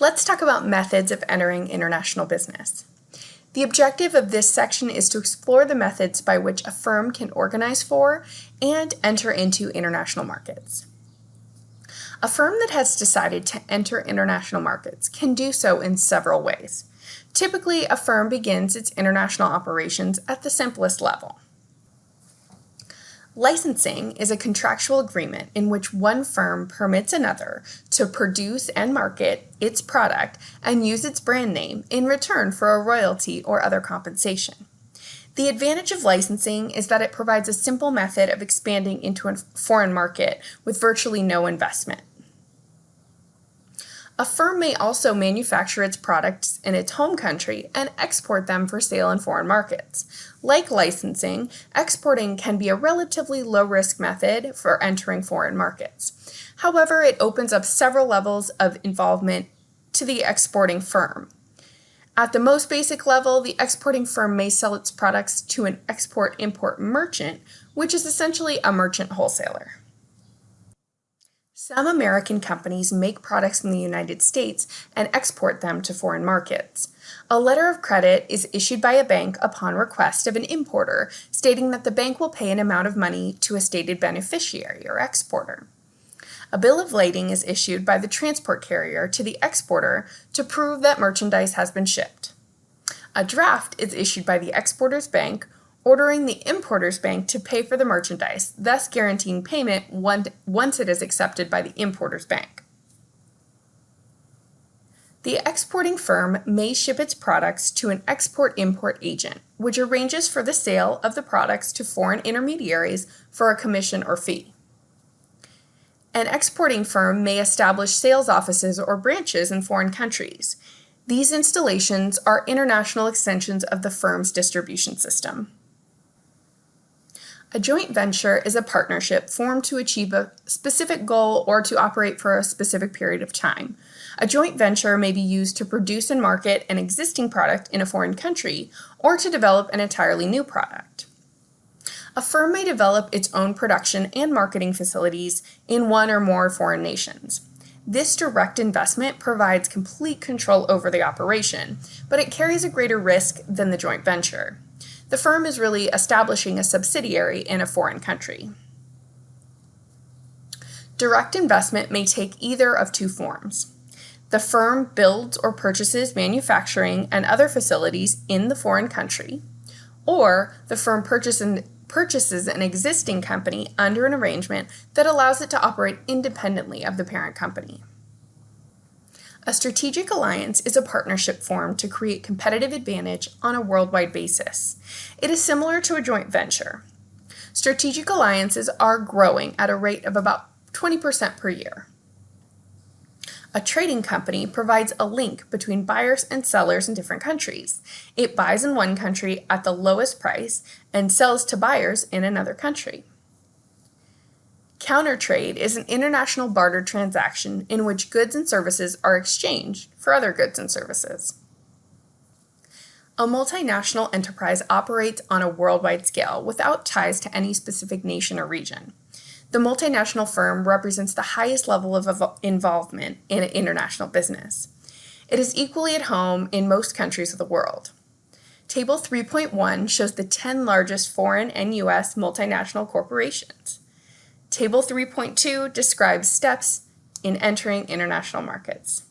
Let's talk about methods of entering international business. The objective of this section is to explore the methods by which a firm can organize for and enter into international markets. A firm that has decided to enter international markets can do so in several ways. Typically, a firm begins its international operations at the simplest level. Licensing is a contractual agreement in which one firm permits another to produce and market its product and use its brand name in return for a royalty or other compensation. The advantage of licensing is that it provides a simple method of expanding into a foreign market with virtually no investment. A firm may also manufacture its products in its home country and export them for sale in foreign markets. Like licensing, exporting can be a relatively low-risk method for entering foreign markets. However, it opens up several levels of involvement to the exporting firm. At the most basic level, the exporting firm may sell its products to an export-import merchant, which is essentially a merchant wholesaler. Some American companies make products in the United States and export them to foreign markets. A letter of credit is issued by a bank upon request of an importer, stating that the bank will pay an amount of money to a stated beneficiary or exporter. A bill of lading is issued by the transport carrier to the exporter to prove that merchandise has been shipped. A draft is issued by the exporter's bank ordering the importer's bank to pay for the merchandise, thus guaranteeing payment once it is accepted by the importer's bank. The exporting firm may ship its products to an export-import agent, which arranges for the sale of the products to foreign intermediaries for a commission or fee. An exporting firm may establish sales offices or branches in foreign countries. These installations are international extensions of the firm's distribution system. A joint venture is a partnership formed to achieve a specific goal or to operate for a specific period of time. A joint venture may be used to produce and market an existing product in a foreign country or to develop an entirely new product. A firm may develop its own production and marketing facilities in one or more foreign nations. This direct investment provides complete control over the operation, but it carries a greater risk than the joint venture the firm is really establishing a subsidiary in a foreign country. Direct investment may take either of two forms. The firm builds or purchases manufacturing and other facilities in the foreign country, or the firm purchases an existing company under an arrangement that allows it to operate independently of the parent company. A strategic alliance is a partnership formed to create competitive advantage on a worldwide basis. It is similar to a joint venture. Strategic alliances are growing at a rate of about 20% per year. A trading company provides a link between buyers and sellers in different countries. It buys in one country at the lowest price and sells to buyers in another country. Countertrade is an international barter transaction in which goods and services are exchanged for other goods and services. A multinational enterprise operates on a worldwide scale without ties to any specific nation or region. The multinational firm represents the highest level of involvement in international business. It is equally at home in most countries of the world. Table 3.1 shows the 10 largest foreign and U.S. multinational corporations. Table 3.2 describes steps in entering international markets.